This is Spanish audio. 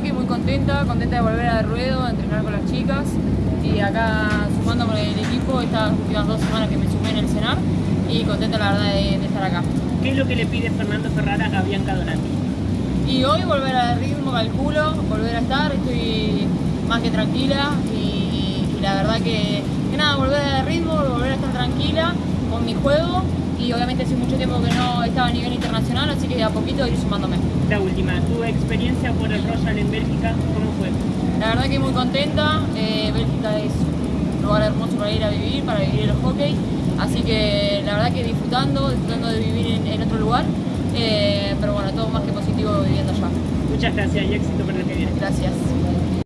verdad que muy contenta, contenta de volver al ruedo, a entrenar con las chicas y acá sumándome el equipo estas últimas dos semanas que me sumé en el cenar y contenta la verdad de, de estar acá. ¿Qué es lo que le pide Fernando Ferrara a Bianca Donati? Y hoy volver al ritmo, calculo, volver a estar, estoy más que tranquila y, y la verdad que, que nada, volver al ritmo, volver a estar tranquila con mi juego y obviamente hace mucho tiempo que no estaba a nivel internacional, así que de a poquito ir sumándome. La última, tu experiencia por el Royal en Bélgica, ¿cómo fue? La verdad que muy contenta, eh, Bélgica es un lugar hermoso para ir a vivir, para vivir el hockey, así que la verdad que disfrutando, disfrutando de vivir en, en otro lugar, eh, pero bueno, todo más que positivo viviendo allá. Muchas gracias y éxito para el que viene. Gracias.